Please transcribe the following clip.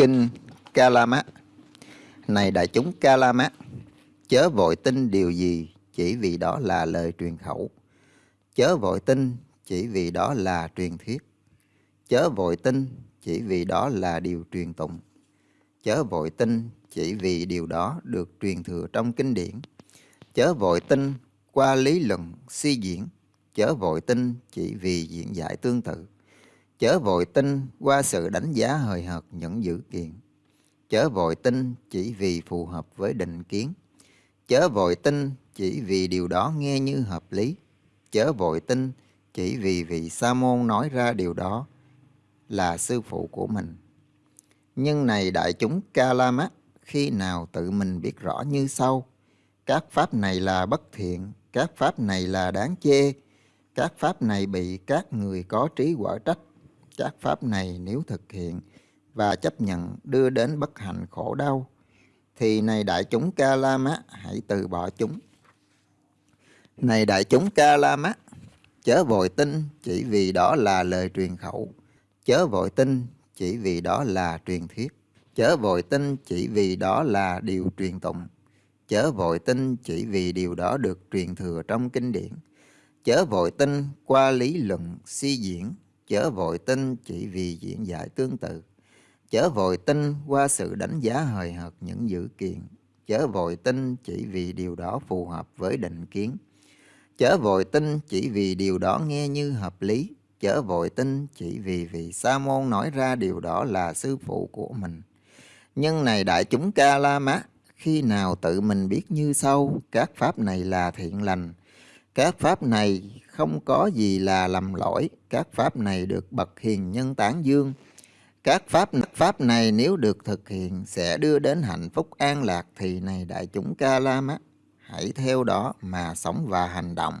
Kinh Kalama Này đại chúng Kalama Chớ vội tin điều gì chỉ vì đó là lời truyền khẩu. Chớ vội tin chỉ vì đó là truyền thuyết. Chớ vội tin chỉ vì đó là điều truyền tụng. Chớ vội tin chỉ vì điều đó được truyền thừa trong kinh điển. Chớ vội tin qua lý luận suy diễn. Chớ vội tin chỉ vì diễn giải tương tự chớ vội tin qua sự đánh giá hời hợt những dữ kiện. Chớ vội tin chỉ vì phù hợp với định kiến. Chớ vội tin chỉ vì điều đó nghe như hợp lý. Chớ vội tin chỉ vì vị sa môn nói ra điều đó là sư phụ của mình. Nhưng này đại chúng ca la khi nào tự mình biết rõ như sau? Các pháp này là bất thiện, các pháp này là đáng chê, các pháp này bị các người có trí quả trách các pháp này nếu thực hiện và chấp nhận đưa đến bất hạnh khổ đau, thì này đại chúng ca la mát hãy từ bỏ chúng. Này đại chúng ca la mát, chớ vội tin chỉ vì đó là lời truyền khẩu, chớ vội tin chỉ vì đó là truyền thuyết, chớ vội tin chỉ vì đó là điều truyền tụng, chớ vội tin chỉ vì điều đó được truyền thừa trong kinh điển, chớ vội tin qua lý luận suy diễn chớ vội tin chỉ vì diễn giải tương tự, chớ vội tin qua sự đánh giá hời hợt những dữ kiện, chớ vội tin chỉ vì điều đó phù hợp với định kiến, chớ vội tin chỉ vì điều đó nghe như hợp lý, chớ vội tin chỉ vì vị sa môn nói ra điều đó là sư phụ của mình. Nhưng này đại chúng ca la mát, khi nào tự mình biết như sau, các pháp này là thiện lành, các pháp này không có gì là lầm lỗi, các pháp này được bậc hiền nhân tán dương. Các pháp pháp này nếu được thực hiện sẽ đưa đến hạnh phúc an lạc thì này đại chúng ca la mát hãy theo đó mà sống và hành động.